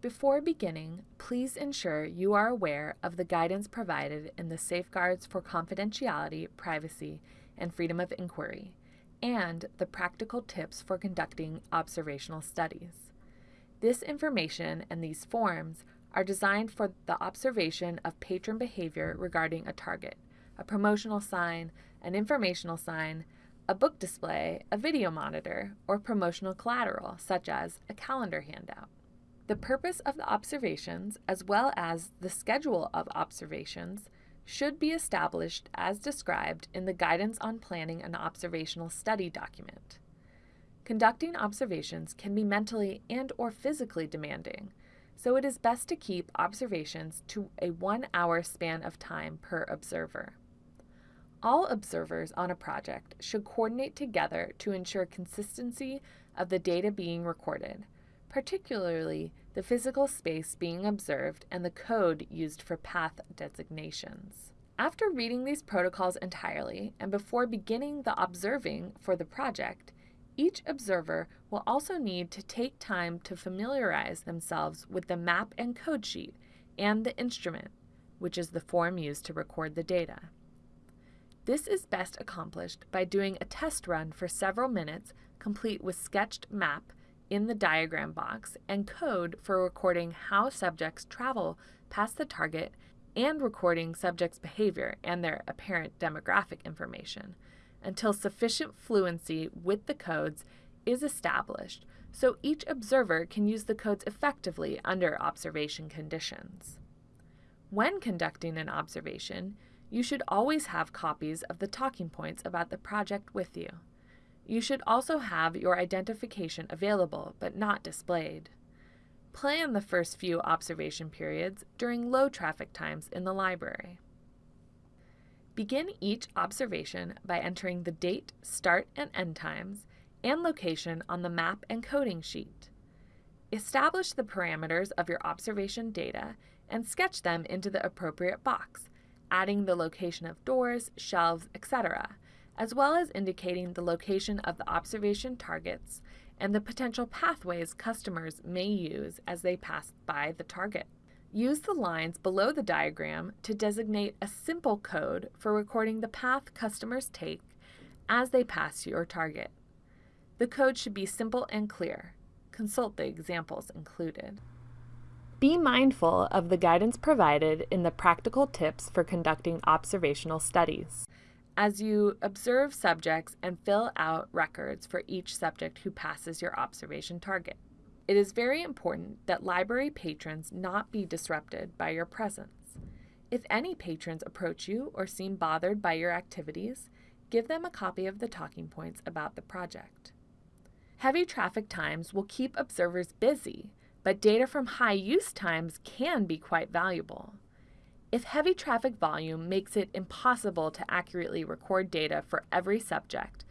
Before beginning, please ensure you are aware of the guidance provided in the Safeguards for Confidentiality, Privacy, and Freedom of Inquiry, and the practical tips for conducting observational studies. This information and these forms are designed for the observation of patron behavior regarding a target, a promotional sign, an informational sign, a book display, a video monitor, or promotional collateral, such as a calendar handout. The purpose of the observations, as well as the schedule of observations, should be established as described in the Guidance on Planning an Observational Study document. Conducting observations can be mentally and or physically demanding, so it is best to keep observations to a one-hour span of time per observer. All observers on a project should coordinate together to ensure consistency of the data being recorded, particularly the physical space being observed and the code used for path designations. After reading these protocols entirely and before beginning the observing for the project, each observer will also need to take time to familiarize themselves with the map and code sheet and the instrument, which is the form used to record the data. This is best accomplished by doing a test run for several minutes complete with sketched map in the diagram box and code for recording how subjects travel past the target and recording subjects' behavior and their apparent demographic information until sufficient fluency with the codes is established so each observer can use the codes effectively under observation conditions. When conducting an observation, you should always have copies of the talking points about the project with you. You should also have your identification available but not displayed. Plan the first few observation periods during low traffic times in the library. Begin each observation by entering the date, start and end times, and location on the map and coding sheet. Establish the parameters of your observation data and sketch them into the appropriate box, adding the location of doors, shelves, etc., as well as indicating the location of the observation targets and the potential pathways customers may use as they pass by the target. Use the lines below the diagram to designate a simple code for recording the path customers take as they pass your target. The code should be simple and clear. Consult the examples included. Be mindful of the guidance provided in the practical tips for conducting observational studies as you observe subjects and fill out records for each subject who passes your observation target. It is very important that library patrons not be disrupted by your presence. If any patrons approach you or seem bothered by your activities, give them a copy of the talking points about the project. Heavy traffic times will keep observers busy, but data from high use times can be quite valuable. If heavy traffic volume makes it impossible to accurately record data for every subject,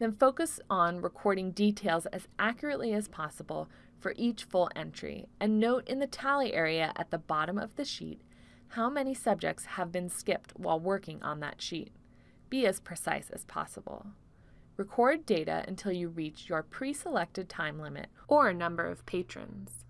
then focus on recording details as accurately as possible for each full entry, and note in the tally area at the bottom of the sheet how many subjects have been skipped while working on that sheet. Be as precise as possible. Record data until you reach your pre-selected time limit or number of patrons.